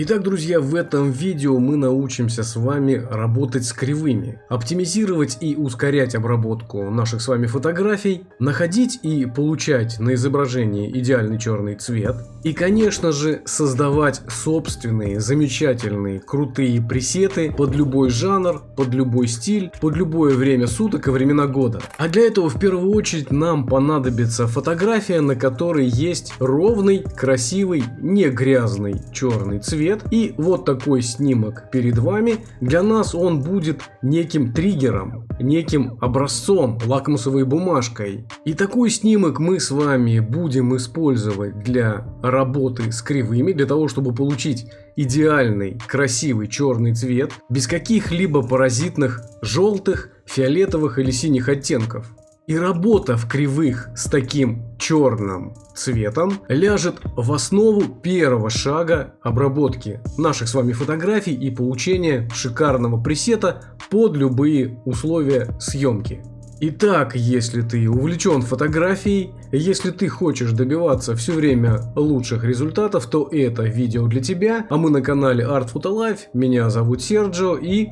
Итак, друзья, в этом видео мы научимся с вами работать с кривыми, оптимизировать и ускорять обработку наших с вами фотографий, находить и получать на изображении идеальный черный цвет и, конечно же, создавать собственные замечательные крутые пресеты под любой жанр, под любой стиль, под любое время суток и времена года. А для этого в первую очередь нам понадобится фотография, на которой есть ровный, красивый, не грязный черный цвет цвет. И вот такой снимок перед вами. Для нас он будет неким триггером, неким образцом, лакмусовой бумажкой. И такой снимок мы с вами будем использовать для работы с кривыми, для того, чтобы получить идеальный, красивый черный цвет, без каких-либо паразитных желтых, фиолетовых или синих оттенков. И работа в кривых с таким черным цветом ляжет в основу первого шага обработки наших с вами фотографий и получения шикарного пресета под любые условия съемки. Итак, если ты увлечен фотографией, если ты хочешь добиваться все время лучших результатов, то это видео для тебя. А мы на канале Art Photo Life, меня зовут Серджо и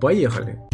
поехали!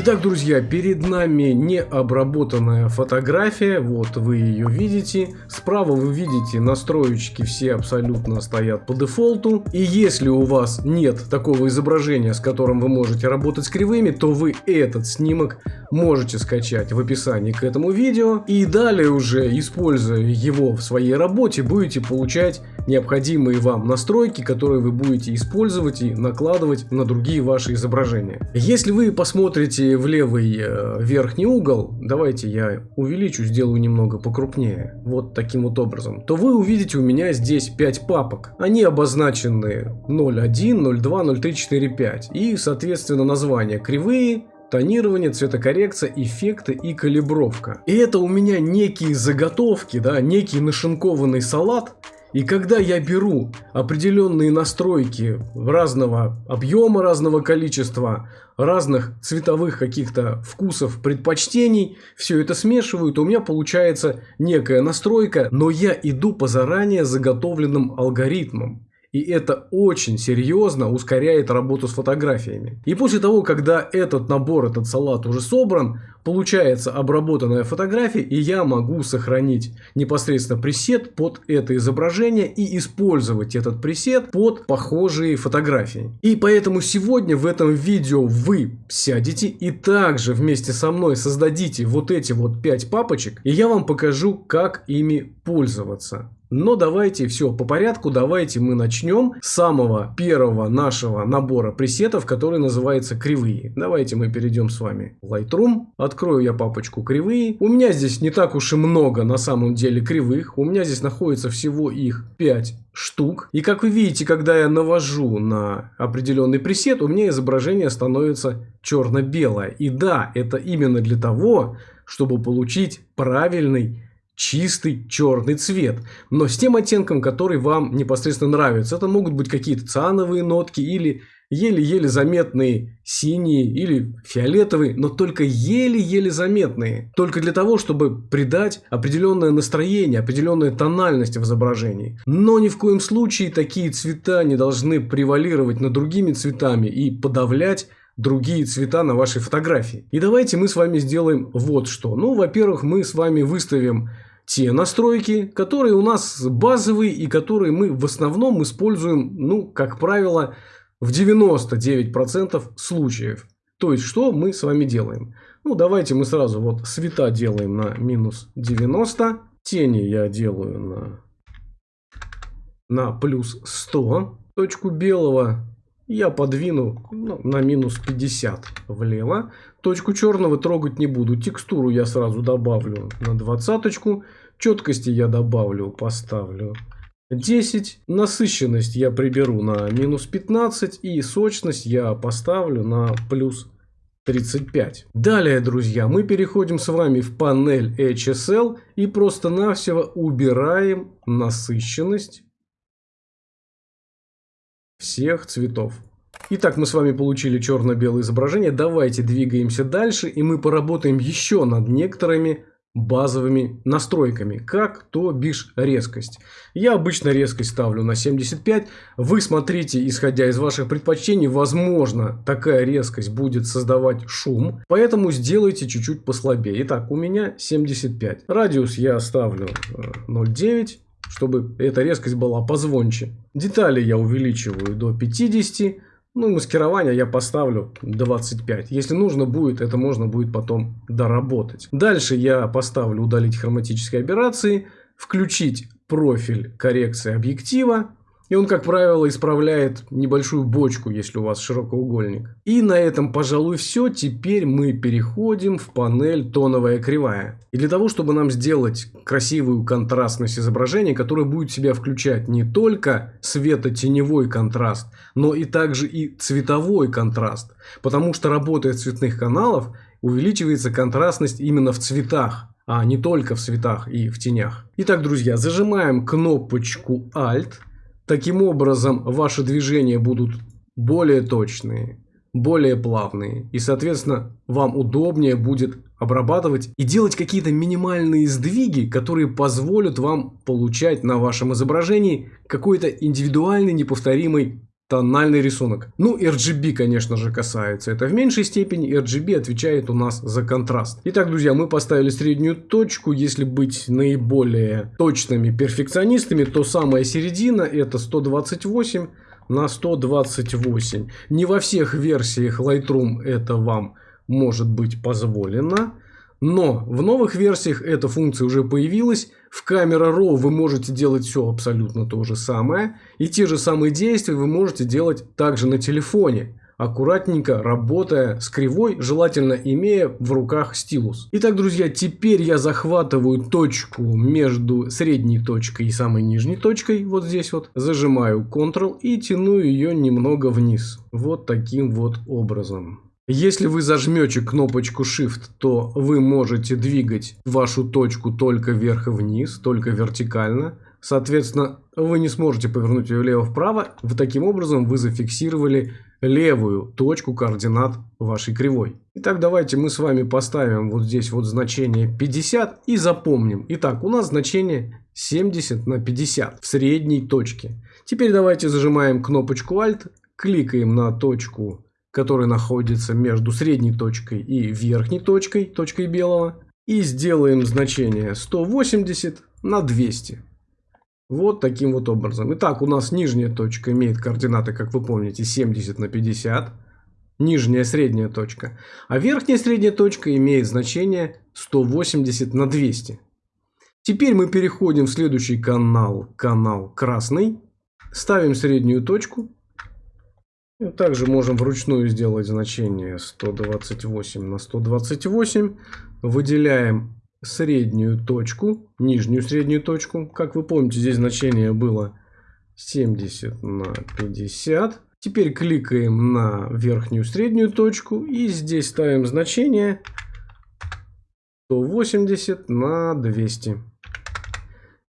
Итак, друзья, перед нами необработанная фотография, вот вы ее видите. Справа вы видите настроечки все абсолютно стоят по дефолту. И если у вас нет такого изображения, с которым вы можете работать с кривыми, то вы этот снимок можете скачать в описании к этому видео. И далее уже, используя его в своей работе, будете получать необходимые вам настройки, которые вы будете использовать и накладывать на другие ваши изображения. Если вы посмотрите в левый э, верхний угол, давайте я увеличу, сделаю немного покрупнее, вот таким вот образом, то вы увидите у меня здесь 5 папок. Они обозначены 0.1, 0.2, 0.3, 4, 5. И, соответственно, названия кривые, тонирование, цветокоррекция, эффекты и калибровка. И это у меня некие заготовки, да, некий нашинкованный салат, и когда я беру определенные настройки разного объема, разного количества, разных цветовых каких-то вкусов, предпочтений, все это смешиваю, то у меня получается некая настройка, но я иду по заранее заготовленным алгоритмам. И это очень серьезно ускоряет работу с фотографиями. И после того, когда этот набор, этот салат уже собран, получается обработанная фотография, и я могу сохранить непосредственно пресет под это изображение и использовать этот пресет под похожие фотографии. И поэтому сегодня в этом видео вы сядете и также вместе со мной создадите вот эти вот 5 папочек, и я вам покажу, как ими пользоваться. Но давайте все по порядку, давайте мы начнем с самого первого нашего набора пресетов, который называется кривые. Давайте мы перейдем с вами в Lightroom, открою я папочку кривые. У меня здесь не так уж и много на самом деле кривых, у меня здесь находится всего их 5 штук. И как вы видите, когда я навожу на определенный пресет, у меня изображение становится черно-белое. И да, это именно для того, чтобы получить правильный чистый черный цвет, но с тем оттенком, который вам непосредственно нравится. Это могут быть какие-то циановые нотки или еле-еле заметные синие или фиолетовые, но только еле-еле заметные. Только для того, чтобы придать определенное настроение, определенную тональность в изображении. Но ни в коем случае такие цвета не должны превалировать над другими цветами и подавлять другие цвета на вашей фотографии. И давайте мы с вами сделаем вот что. Ну, во-первых, мы с вами выставим те настройки, которые у нас базовые и которые мы в основном используем, ну, как правило, в 99% случаев. То есть, что мы с вами делаем? Ну, давайте мы сразу вот цвета делаем на минус 90. Тени я делаю на, на плюс 100. Точку белого я подвину ну, на минус 50 влево. Точку черного трогать не буду. Текстуру я сразу добавлю на двадцаточку. Четкости я добавлю, поставлю 10. Насыщенность я приберу на минус 15. И сочность я поставлю на плюс 35. Далее, друзья, мы переходим с вами в панель HSL и просто-навсего убираем насыщенность всех цветов. Итак, мы с вами получили черно-белое изображение. Давайте двигаемся дальше, и мы поработаем еще над некоторыми базовыми настройками, как то бишь резкость. Я обычно резкость ставлю на 75. Вы смотрите, исходя из ваших предпочтений, возможно, такая резкость будет создавать шум, поэтому сделайте чуть-чуть послабее. Итак, у меня 75. Радиус я ставлю 0,9 э, чтобы эта резкость была позвонче. Детали я увеличиваю до 50. Ну, маскирование я поставлю 25. Если нужно будет, это можно будет потом доработать. Дальше я поставлю удалить хроматические аберрации, включить профиль коррекции объектива и он, как правило, исправляет небольшую бочку, если у вас широкоугольник. И на этом, пожалуй, все. Теперь мы переходим в панель тоновая кривая. И для того, чтобы нам сделать красивую контрастность изображения, которая будет в себя включать не только светотеневой контраст, но и также и цветовой контраст. Потому что работая цветных каналов, увеличивается контрастность именно в цветах а не только в цветах и в тенях. Итак, друзья, зажимаем кнопочку Alt, Таким образом, ваши движения будут более точные, более плавные. И, соответственно, вам удобнее будет обрабатывать и делать какие-то минимальные сдвиги, которые позволят вам получать на вашем изображении какой-то индивидуальный, неповторимый тональный рисунок. Ну, RGB, конечно же, касается. Это в меньшей степени RGB отвечает у нас за контраст. Итак, друзья, мы поставили среднюю точку. Если быть наиболее точными перфекционистами, то самая середина это 128 на 128. Не во всех версиях Lightroom это вам может быть позволено. Но в новых версиях эта функция уже появилась. В Camera Raw вы можете делать все абсолютно то же самое. И те же самые действия вы можете делать также на телефоне. Аккуратненько работая с кривой, желательно имея в руках стилус. Итак, друзья, теперь я захватываю точку между средней точкой и самой нижней точкой. Вот здесь вот. Зажимаю Ctrl и тяну ее немного вниз. Вот таким вот образом. Если вы зажмете кнопочку Shift, то вы можете двигать вашу точку только вверх и вниз, только вертикально. Соответственно, вы не сможете повернуть ее влево-вправо. В таким образом вы зафиксировали левую точку координат вашей кривой. Итак, давайте мы с вами поставим вот здесь вот значение 50 и запомним. Итак, у нас значение 70 на 50 в средней точке. Теперь давайте зажимаем кнопочку Alt, кликаем на точку который находится между средней точкой и верхней точкой, точкой белого. И сделаем значение 180 на 200. Вот таким вот образом. Итак, у нас нижняя точка имеет координаты, как вы помните, 70 на 50. Нижняя средняя точка. А верхняя средняя точка имеет значение 180 на 200. Теперь мы переходим в следующий канал, канал красный. Ставим среднюю точку также можем вручную сделать значение 128 на 128. Выделяем среднюю точку, нижнюю среднюю точку. Как вы помните, здесь значение было 70 на 50. Теперь кликаем на верхнюю среднюю точку и здесь ставим значение 180 на 200.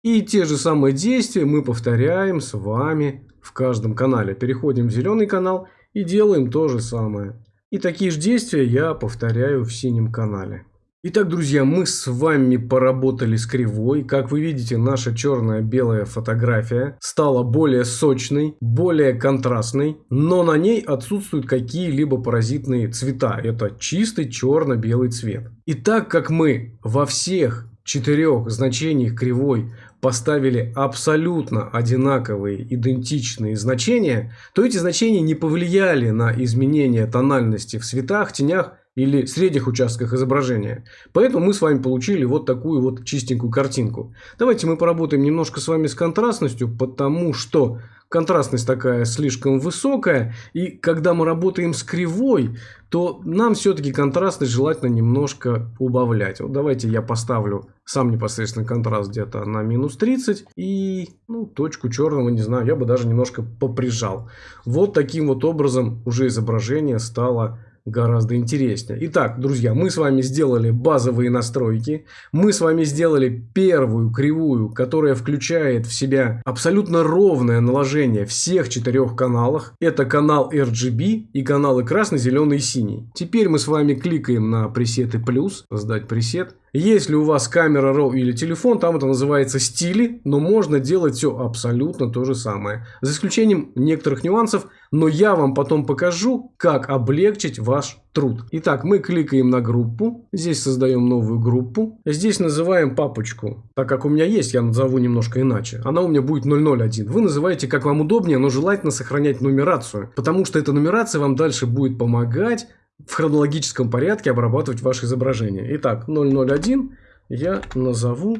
И те же самые действия мы повторяем с вами в каждом канале. Переходим в зеленый канал и делаем то же самое. И такие же действия я повторяю в синем канале. Итак, друзья, мы с вами поработали с кривой. Как вы видите, наша черная-белая фотография стала более сочной, более контрастной, но на ней отсутствуют какие-либо паразитные цвета. Это чистый черно-белый цвет. И так как мы во всех четырех значениях кривой поставили абсолютно одинаковые, идентичные значения, то эти значения не повлияли на изменение тональности в цветах, тенях или средних участках изображения. Поэтому мы с вами получили вот такую вот чистенькую картинку. Давайте мы поработаем немножко с вами с контрастностью, потому что контрастность такая слишком высокая. И когда мы работаем с кривой, то нам все-таки контрастность желательно немножко убавлять. Вот давайте я поставлю сам непосредственно контраст где-то на минус 30. И ну, точку черного, не знаю, я бы даже немножко поприжал. Вот таким вот образом уже изображение стало гораздо интереснее. Итак, друзья, мы с вами сделали базовые настройки. Мы с вами сделали первую кривую, которая включает в себя абсолютно ровное наложение всех четырех каналах. Это канал RGB и каналы красный, зеленый и синий. Теперь мы с вами кликаем на пресеты плюс, создать пресет. Если у вас камера RAW или телефон, там это называется стили, но можно делать все абсолютно то же самое. За исключением некоторых нюансов, но я вам потом покажу, как облегчить ваш труд. Итак, мы кликаем на группу, здесь создаем новую группу, здесь называем папочку, так как у меня есть, я назову немножко иначе, она у меня будет 001. Вы называете как вам удобнее, но желательно сохранять нумерацию, потому что эта нумерация вам дальше будет помогать в хронологическом порядке обрабатывать ваше изображение. Итак, 001 я назову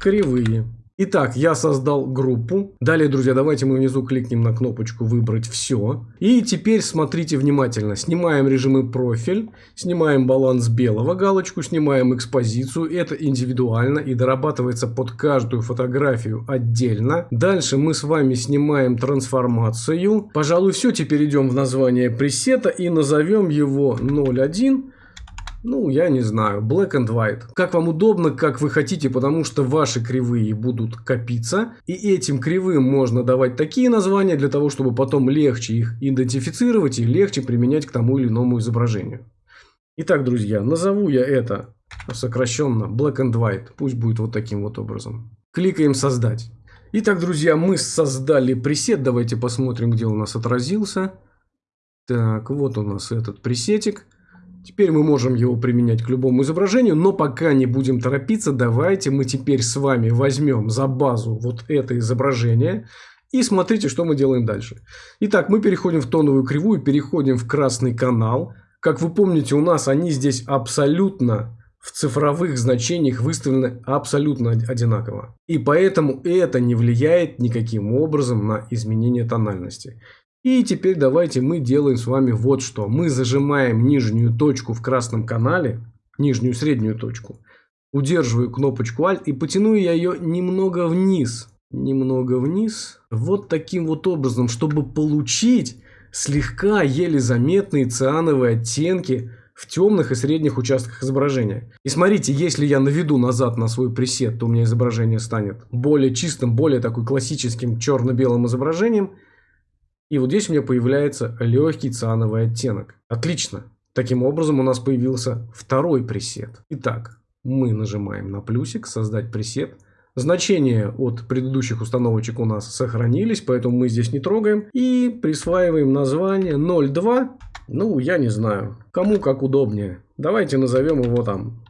кривые. Итак, я создал группу. Далее, друзья, давайте мы внизу кликнем на кнопочку «Выбрать все». И теперь смотрите внимательно. Снимаем режимы профиль, снимаем баланс белого галочку, снимаем экспозицию. Это индивидуально и дорабатывается под каждую фотографию отдельно. Дальше мы с вами снимаем трансформацию. Пожалуй, все. Теперь идем в название пресета и назовем его 01 ну, я не знаю, black and white. Как вам удобно, как вы хотите, потому что ваши кривые будут копиться. И этим кривым можно давать такие названия для того, чтобы потом легче их идентифицировать и легче применять к тому или иному изображению. Итак, друзья, назову я это сокращенно black and white. Пусть будет вот таким вот образом. Кликаем создать. Итак, друзья, мы создали пресет. Давайте посмотрим, где у нас отразился. Так, вот у нас этот пресетик. Теперь мы можем его применять к любому изображению, но пока не будем торопиться, давайте мы теперь с вами возьмем за базу вот это изображение и смотрите, что мы делаем дальше. Итак, мы переходим в тоновую кривую, переходим в красный канал. Как вы помните, у нас они здесь абсолютно в цифровых значениях выставлены абсолютно одинаково. И поэтому это не влияет никаким образом на изменение тональности. И теперь давайте мы делаем с вами вот что. Мы зажимаем нижнюю точку в красном канале, нижнюю среднюю точку. Удерживаю кнопочку Alt и потяну я ее немного вниз. Немного вниз. Вот таким вот образом, чтобы получить слегка еле заметные циановые оттенки в темных и средних участках изображения. И смотрите, если я наведу назад на свой пресет, то у меня изображение станет более чистым, более такой классическим черно-белым изображением – и вот здесь у меня появляется легкий циановый оттенок. Отлично. Таким образом у нас появился второй пресет. Итак, мы нажимаем на плюсик «Создать пресет». Значения от предыдущих установочек у нас сохранились, поэтому мы здесь не трогаем. И присваиваем название 02. Ну, я не знаю, кому как удобнее. Давайте назовем его там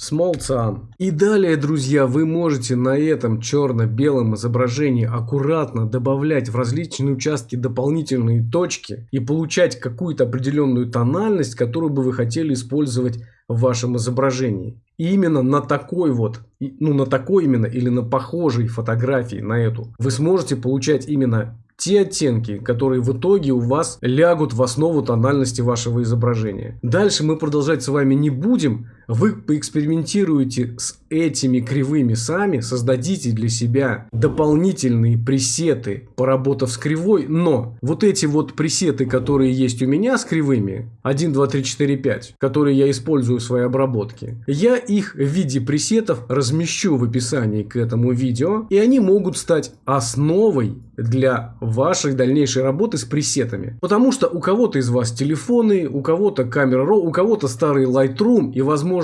Small Cyan. И далее, друзья, вы можете на этом черно-белом изображении аккуратно добавлять в различные участки дополнительные точки и получать какую-то определенную тональность, которую бы вы хотели использовать в вашем изображении. И именно на такой вот, ну на такой именно или на похожей фотографии на эту, вы сможете получать именно те оттенки, которые в итоге у вас лягут в основу тональности вашего изображения. Дальше мы продолжать с вами не будем. Вы поэкспериментируете с этими кривыми сами, создадите для себя дополнительные пресеты, поработав с кривой, но вот эти вот пресеты, которые есть у меня с кривыми, 1, 2, 3, 4, 5, которые я использую в своей обработке, я их в виде пресетов размещу в описании к этому видео, и они могут стать основой для вашей дальнейшей работы с пресетами. Потому что у кого-то из вас телефоны, у кого-то камера RAW, у кого-то старый Lightroom и возможно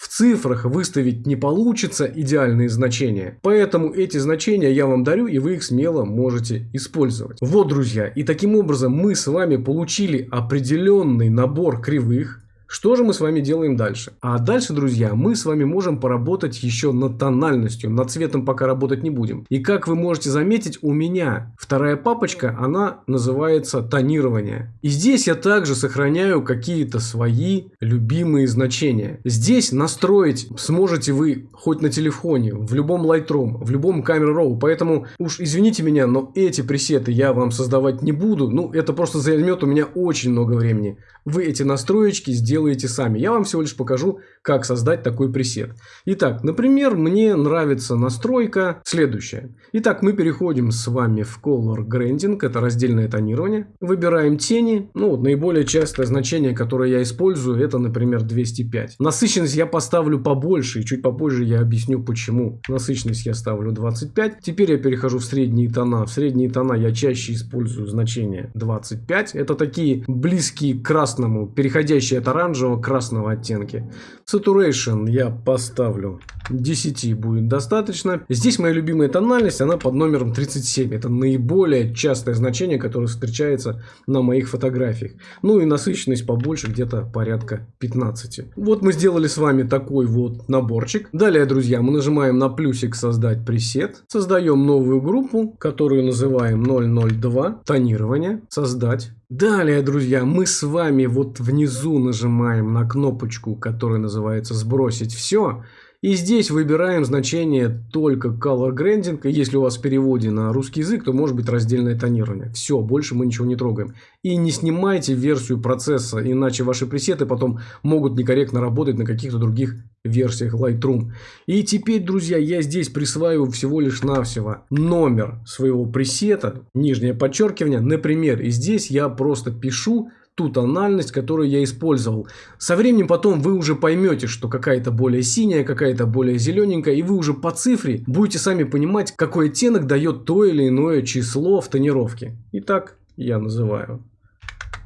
в цифрах выставить не получится идеальные значения. Поэтому эти значения я вам дарю и вы их смело можете использовать. Вот, друзья, и таким образом мы с вами получили определенный набор кривых, что же мы с вами делаем дальше? А дальше, друзья, мы с вами можем поработать еще над тональностью. Над цветом пока работать не будем. И как вы можете заметить, у меня вторая папочка, она называется тонирование. И здесь я также сохраняю какие-то свои любимые значения. Здесь настроить сможете вы хоть на телефоне, в любом Lightroom, в любом Camera Raw. Поэтому уж извините меня, но эти пресеты я вам создавать не буду. Ну, это просто займет у меня очень много времени. Вы эти настроечки сделаете сами. Я вам всего лишь покажу, как создать такой пресет. Итак, например, мне нравится настройка следующая. Итак, мы переходим с вами в Color Grading, это раздельное тонирование. Выбираем тени. Ну, вот наиболее частое значение, которое я использую, это, например, 205. Насыщенность я поставлю побольше, и чуть попозже я объясню почему. Насыщенность я ставлю 25. Теперь я перехожу в средние тона. В средние тона я чаще использую значение 25. Это такие близкие к красному, переходящие от оранжевого оранжево-красного оттенки. Saturation я поставлю 10 будет достаточно. Здесь моя любимая тональность, она под номером 37. Это наиболее частое значение, которое встречается на моих фотографиях. Ну и насыщенность побольше, где-то порядка 15. Вот мы сделали с вами такой вот наборчик. Далее, друзья, мы нажимаем на плюсик «Создать пресет». Создаем новую группу, которую называем 002. Тонирование. Создать. Далее, друзья, мы с вами вот внизу нажимаем на кнопочку, которая называется «Сбросить все». И здесь выбираем значение только Color Grading. Если у вас в переводе на русский язык, то может быть раздельное тонирование. Все, больше мы ничего не трогаем. И не снимайте версию процесса, иначе ваши пресеты потом могут некорректно работать на каких-то других версиях Lightroom. И теперь, друзья, я здесь присваиваю всего лишь навсего номер своего пресета, нижнее подчеркивание, например. И здесь я просто пишу ту тональность, которую я использовал. Со временем потом вы уже поймете, что какая-то более синяя, какая-то более зелененькая, и вы уже по цифре будете сами понимать, какой оттенок дает то или иное число в тонировке. Итак, я называю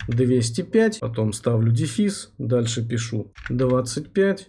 205, потом ставлю дефис, дальше пишу 25,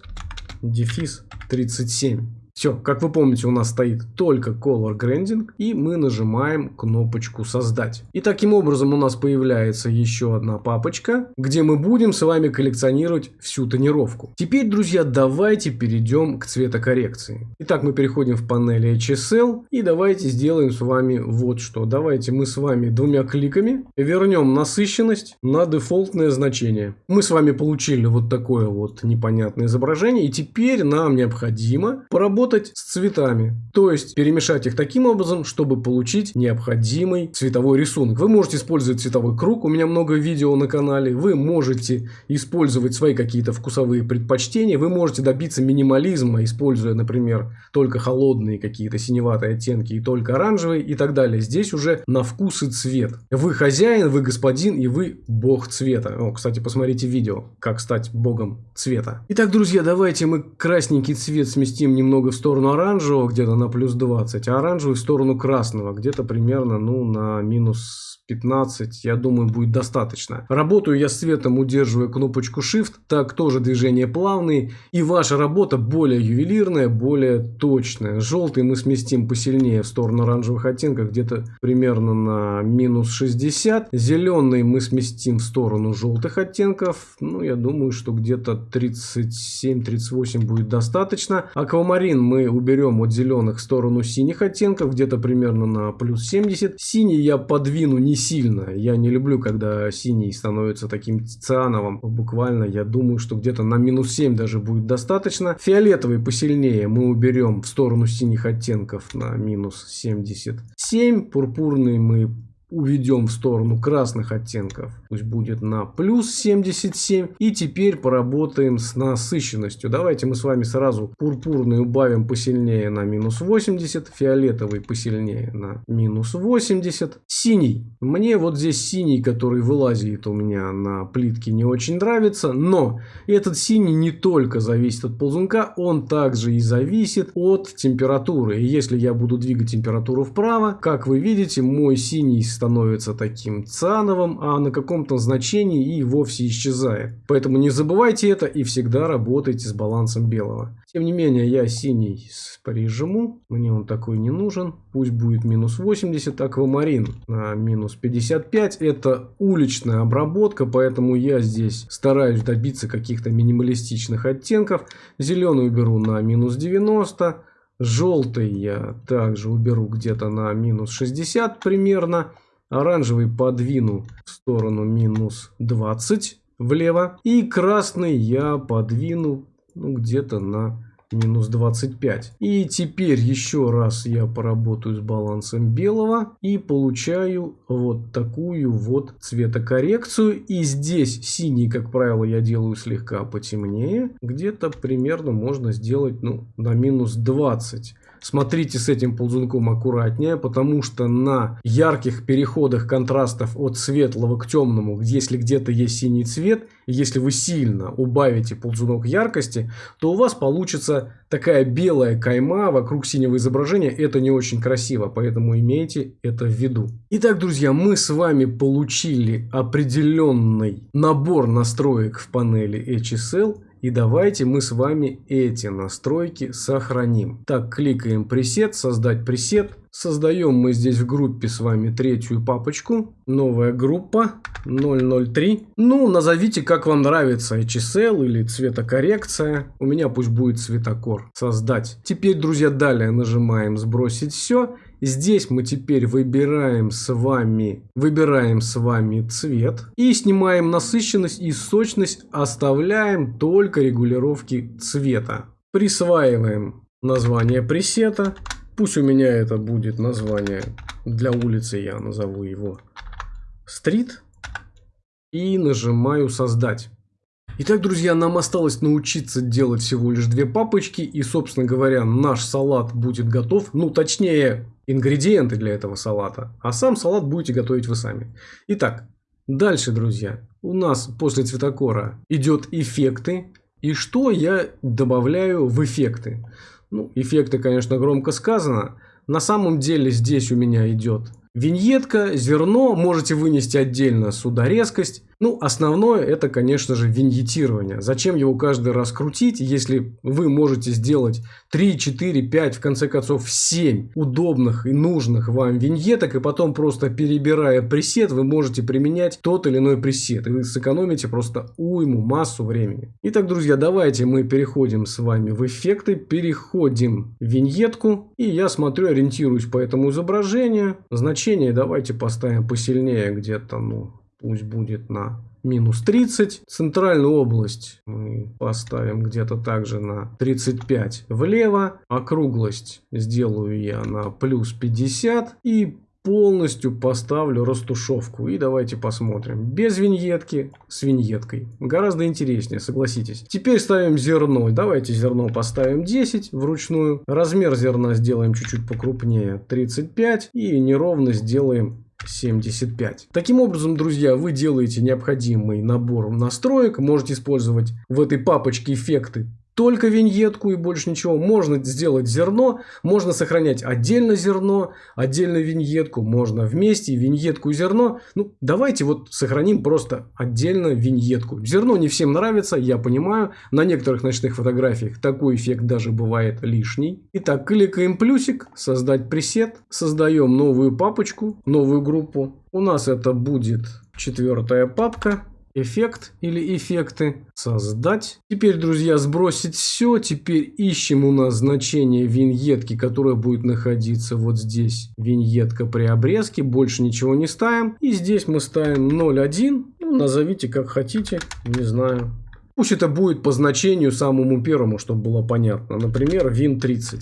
дефис 37. Все, как вы помните, у нас стоит только Color Grading, и мы нажимаем кнопочку «Создать». И таким образом у нас появляется еще одна папочка, где мы будем с вами коллекционировать всю тонировку. Теперь, друзья, давайте перейдем к цветокоррекции. Итак, мы переходим в панель HSL, и давайте сделаем с вами вот что. Давайте мы с вами двумя кликами вернем насыщенность на дефолтное значение. Мы с вами получили вот такое вот непонятное изображение, и теперь нам необходимо поработать работать с цветами. То есть перемешать их таким образом, чтобы получить необходимый цветовой рисунок. Вы можете использовать цветовой круг, у меня много видео на канале. Вы можете использовать свои какие-то вкусовые предпочтения. Вы можете добиться минимализма, используя, например, только холодные какие-то синеватые оттенки и только оранжевые и так далее. Здесь уже на вкус и цвет. Вы хозяин, вы господин и вы бог цвета. О, кстати, посмотрите видео, как стать богом цвета. Итак, друзья, давайте мы красненький цвет сместим немного в сторону оранжевого где-то на плюс 20, а оранжевый в сторону красного где-то примерно ну, на минус 15, я думаю, будет достаточно. Работаю я с цветом, удерживая кнопочку Shift, так тоже движения плавные, и ваша работа более ювелирная, более точная. Желтый мы сместим посильнее в сторону оранжевых оттенков, где-то примерно на минус 60. Зеленый мы сместим в сторону желтых оттенков, ну, я думаю, что где-то 37-38 будет достаточно. Аквамарин мы уберем от зеленых в сторону синих оттенков, где-то примерно на плюс 70. Синий я подвину не сильно. Я не люблю, когда синий становится таким циановым. Буквально, я думаю, что где-то на минус 7 даже будет достаточно. Фиолетовый посильнее мы уберем в сторону синих оттенков на минус 77. Пурпурный мы уведем в сторону красных оттенков. Пусть будет на плюс 77. И теперь поработаем с насыщенностью. Давайте мы с вами сразу пурпурный убавим посильнее на минус 80. Фиолетовый посильнее на минус 80. Синий. Мне вот здесь синий, который вылазит у меня на плитке, не очень нравится. Но этот синий не только зависит от ползунка, он также и зависит от температуры. И если я буду двигать температуру вправо, как вы видите, мой синий становится таким циановым, а на каком-то значении и вовсе исчезает. Поэтому не забывайте это и всегда работайте с балансом белого. Тем не менее, я синий прижму, мне он такой не нужен. Пусть будет минус 80, аквамарин на минус 55. Это уличная обработка, поэтому я здесь стараюсь добиться каких-то минималистичных оттенков. Зеленый уберу на минус 90. Желтый я также уберу где-то на минус 60 примерно. Оранжевый подвину в сторону минус 20 влево. И красный я подвину ну, где-то на минус 25. И теперь еще раз я поработаю с балансом белого и получаю вот такую вот цветокоррекцию. И здесь синий, как правило, я делаю слегка потемнее. Где-то примерно можно сделать ну, на минус 20. Смотрите с этим ползунком аккуратнее, потому что на ярких переходах контрастов от светлого к темному, если где-то есть синий цвет, если вы сильно убавите ползунок яркости, то у вас получится такая белая кайма вокруг синего изображения. Это не очень красиво, поэтому имейте это в виду. Итак, друзья, мы с вами получили определенный набор настроек в панели HSL. И давайте мы с вами эти настройки сохраним. Так, кликаем пресет, создать пресет. Создаем мы здесь в группе с вами третью папочку. Новая группа 003. Ну, назовите как вам нравится HSL или цветокоррекция. У меня пусть будет цветокор. Создать. Теперь, друзья, далее нажимаем сбросить все. Здесь мы теперь выбираем с вами, выбираем с вами цвет и снимаем насыщенность и сочность, оставляем только регулировки цвета. Присваиваем название пресета. Пусть у меня это будет название для улицы, я назову его стрит. И нажимаю создать. Итак, друзья, нам осталось научиться делать всего лишь две папочки. И, собственно говоря, наш салат будет готов. Ну, точнее, ингредиенты для этого салата. А сам салат будете готовить вы сами. Итак, дальше, друзья. У нас после цветокора идет эффекты. И что я добавляю в эффекты? Ну, эффекты, конечно, громко сказано. На самом деле здесь у меня идет виньетка, зерно. Можете вынести отдельно сюда резкость. Ну, основное это, конечно же, виньетирование. Зачем его каждый раз крутить, если вы можете сделать 3, 4, 5, в конце концов 7 удобных и нужных вам виньеток, и потом просто перебирая пресет, вы можете применять тот или иной пресет, и вы сэкономите просто уйму, массу времени. Итак, друзья, давайте мы переходим с вами в эффекты, переходим в виньетку, и я смотрю, ориентируюсь по этому изображению. Значение давайте поставим посильнее где-то, ну, пусть будет на минус 30. Центральную область мы поставим где-то также на 35 влево. Округлость сделаю я на плюс 50. И полностью поставлю растушевку. И давайте посмотрим. Без виньетки, с виньеткой. Гораздо интереснее, согласитесь. Теперь ставим зерно. Давайте зерно поставим 10 вручную. Размер зерна сделаем чуть-чуть покрупнее, 35. И неровность сделаем 75. Таким образом, друзья, вы делаете необходимый набор настроек, можете использовать в этой папочке эффекты только виньетку и больше ничего. Можно сделать зерно, можно сохранять отдельно зерно, отдельно виньетку, можно вместе виньетку и зерно. Ну, давайте вот сохраним просто отдельно виньетку. Зерно не всем нравится, я понимаю. На некоторых ночных фотографиях такой эффект даже бывает лишний. Итак, кликаем плюсик, создать пресет, создаем новую папочку, новую группу. У нас это будет четвертая папка эффект или эффекты, создать. Теперь, друзья, сбросить все. Теперь ищем у нас значение виньетки, которая будет находиться вот здесь. Виньетка при обрезке. Больше ничего не ставим. И здесь мы ставим 0.1. Ну, назовите как хотите. Не знаю. Пусть это будет по значению самому первому, чтобы было понятно. Например, Win30.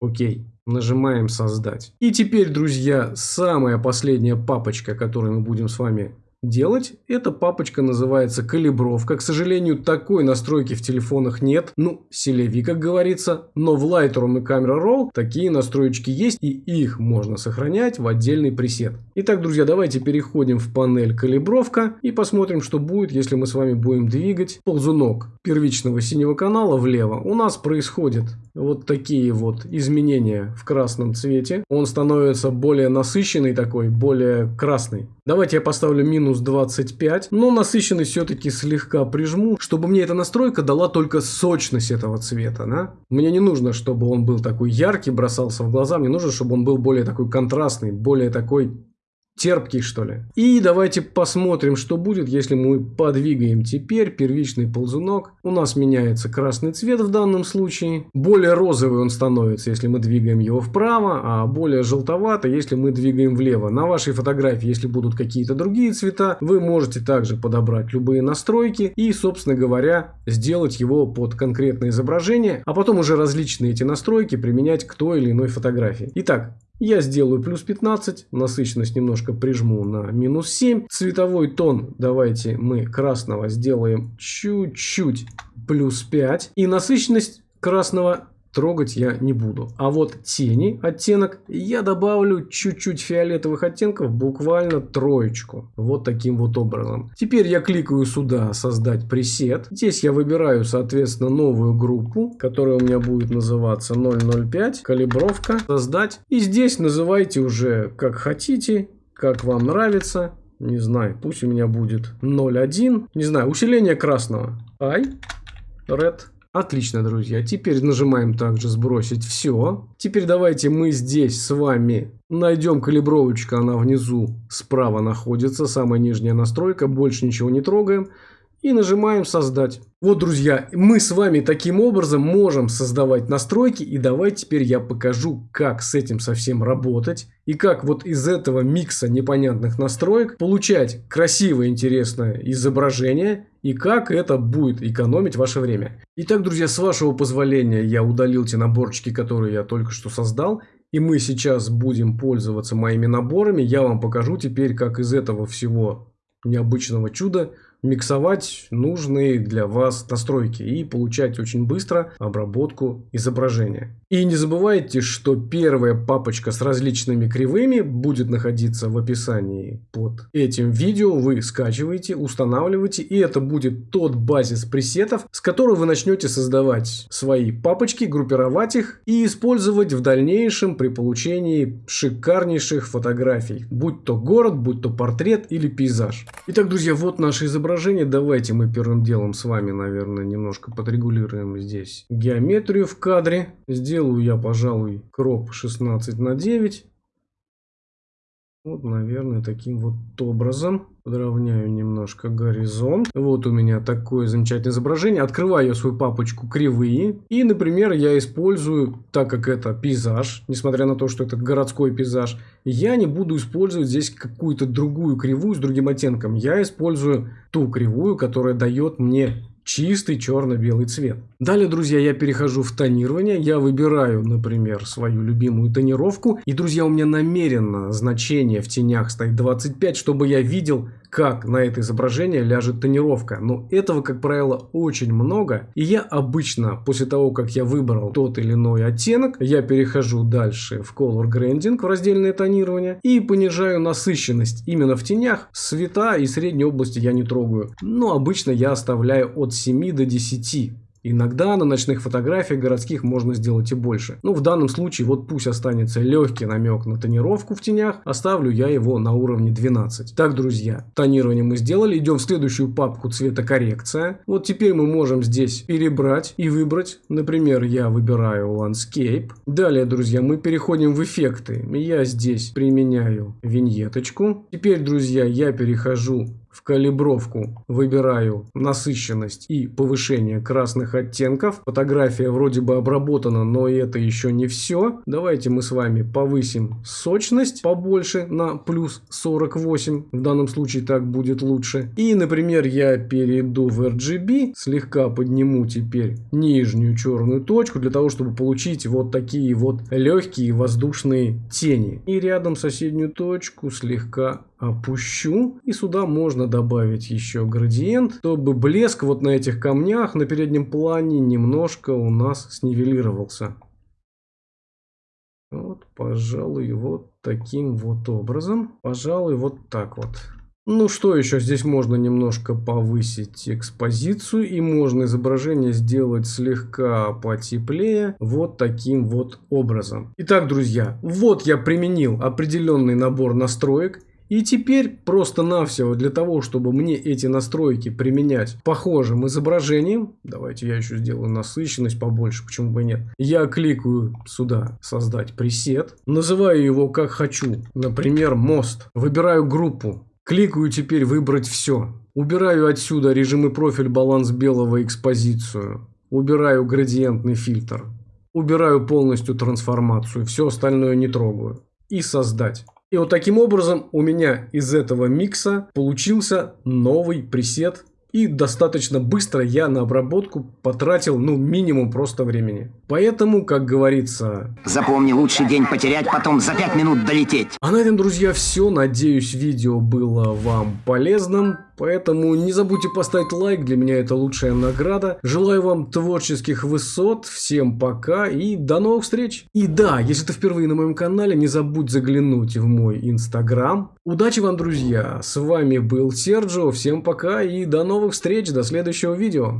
Окей. Нажимаем создать. И теперь, друзья, самая последняя папочка, которую мы будем с вами делать. Эта папочка называется калибровка. К сожалению, такой настройки в телефонах нет. Ну, селеви, как говорится. Но в Lightroom и Camera Raw такие настройки есть. И их можно сохранять в отдельный пресет. Итак, друзья, давайте переходим в панель калибровка. И посмотрим, что будет, если мы с вами будем двигать ползунок первичного синего канала влево. У нас происходит вот такие вот изменения в красном цвете. Он становится более насыщенный такой, более красный. Давайте я поставлю минус 25, но насыщенность все-таки слегка прижму, чтобы мне эта настройка дала только сочность этого цвета. Да? Мне не нужно, чтобы он был такой яркий, бросался в глаза, мне нужно, чтобы он был более такой контрастный, более такой терпкий, что ли. И давайте посмотрим, что будет, если мы подвигаем теперь первичный ползунок. У нас меняется красный цвет в данном случае. Более розовый он становится, если мы двигаем его вправо, а более желтоватый, если мы двигаем влево. На вашей фотографии, если будут какие-то другие цвета, вы можете также подобрать любые настройки и, собственно говоря, сделать его под конкретное изображение, а потом уже различные эти настройки применять к той или иной фотографии. Итак, я сделаю плюс 15, насыщенность немножко прижму на минус 7. Цветовой тон давайте мы красного сделаем чуть-чуть плюс 5. И насыщенность красного трогать я не буду. А вот тени, оттенок, я добавлю чуть-чуть фиолетовых оттенков, буквально троечку. Вот таким вот образом. Теперь я кликаю сюда «Создать пресет». Здесь я выбираю, соответственно, новую группу, которая у меня будет называться 005, калибровка, создать. И здесь называйте уже как хотите, как вам нравится. Не знаю, пусть у меня будет 0.1. Не знаю, усиление красного. Ай, red. Отлично, друзья. Теперь нажимаем также сбросить все. Теперь давайте мы здесь с вами найдем калибровочку. Она внизу справа находится. Самая нижняя настройка. Больше ничего не трогаем и нажимаем создать. Вот, друзья, мы с вами таким образом можем создавать настройки. И давайте теперь я покажу, как с этим совсем работать. И как вот из этого микса непонятных настроек получать красивое, интересное изображение. И как это будет экономить ваше время. Итак, друзья, с вашего позволения я удалил те наборчики, которые я только что создал. И мы сейчас будем пользоваться моими наборами. Я вам покажу теперь, как из этого всего необычного чуда миксовать нужные для вас настройки и получать очень быстро обработку изображения. И не забывайте, что первая папочка с различными кривыми будет находиться в описании под этим видео. Вы скачиваете, устанавливаете, и это будет тот базис пресетов, с которого вы начнете создавать свои папочки, группировать их и использовать в дальнейшем при получении шикарнейших фотографий. Будь то город, будь то портрет или пейзаж. Итак, друзья, вот наше изображение изображение. Давайте мы первым делом с вами, наверное, немножко подрегулируем здесь геометрию в кадре. Сделаю я, пожалуй, кроп 16 на 9. Вот, наверное, таким вот образом. Подровняю немножко горизонт. Вот у меня такое замечательное изображение. Открываю я свою папочку кривые. И, например, я использую, так как это пейзаж, несмотря на то, что это городской пейзаж, я не буду использовать здесь какую-то другую кривую с другим оттенком. Я использую ту кривую, которая дает мне чистый черно-белый цвет. Далее, друзья, я перехожу в тонирование. Я выбираю, например, свою любимую тонировку. И, друзья, у меня намеренно значение в тенях стоит 25, чтобы я видел, как на это изображение ляжет тонировка. Но этого, как правило, очень много. И я обычно, после того, как я выбрал тот или иной оттенок, я перехожу дальше в Color Grading, в раздельное тонирование, и понижаю насыщенность именно в тенях. Цвета и средней области я не трогаю. Но обычно я оставляю от 7 до 10 Иногда на ночных фотографиях городских можно сделать и больше. Ну, в данном случае, вот пусть останется легкий намек на тонировку в тенях, оставлю я его на уровне 12. Так, друзья, тонирование мы сделали, идем в следующую папку цветокоррекция. Вот теперь мы можем здесь перебрать и выбрать. Например, я выбираю Landscape. Далее, друзья, мы переходим в эффекты. Я здесь применяю виньеточку. Теперь, друзья, я перехожу в калибровку выбираю насыщенность и повышение красных оттенков. Фотография вроде бы обработана, но это еще не все. Давайте мы с вами повысим сочность побольше на плюс 48. В данном случае так будет лучше. И, например, я перейду в RGB, слегка подниму теперь нижнюю черную точку для того, чтобы получить вот такие вот легкие воздушные тени. И рядом соседнюю точку слегка опущу. И сюда можно добавить еще градиент, чтобы блеск вот на этих камнях на переднем плане немножко у нас снивелировался. Вот, пожалуй, вот таким вот образом. Пожалуй, вот так вот. Ну что еще, здесь можно немножко повысить экспозицию и можно изображение сделать слегка потеплее вот таким вот образом. Итак, друзья, вот я применил определенный набор настроек и теперь просто-навсего для того, чтобы мне эти настройки применять похожим изображением, давайте я еще сделаю насыщенность побольше, почему бы и нет, я кликаю сюда «Создать пресет», называю его как хочу, например, «Мост», выбираю группу, кликаю теперь «Выбрать все», убираю отсюда режим и профиль, баланс белого, экспозицию, убираю градиентный фильтр, убираю полностью трансформацию, все остальное не трогаю и «Создать». И вот таким образом у меня из этого микса получился новый пресет. И достаточно быстро я на обработку потратил, ну, минимум просто времени. Поэтому, как говорится... Запомни, лучший день потерять, потом за 5 минут долететь. А на этом, друзья, все. Надеюсь, видео было вам полезным. Поэтому не забудьте поставить лайк, для меня это лучшая награда. Желаю вам творческих высот, всем пока и до новых встреч. И да, если ты впервые на моем канале, не забудь заглянуть в мой инстаграм. Удачи вам, друзья! С вами был Серджио, всем пока и до новых встреч, до следующего видео.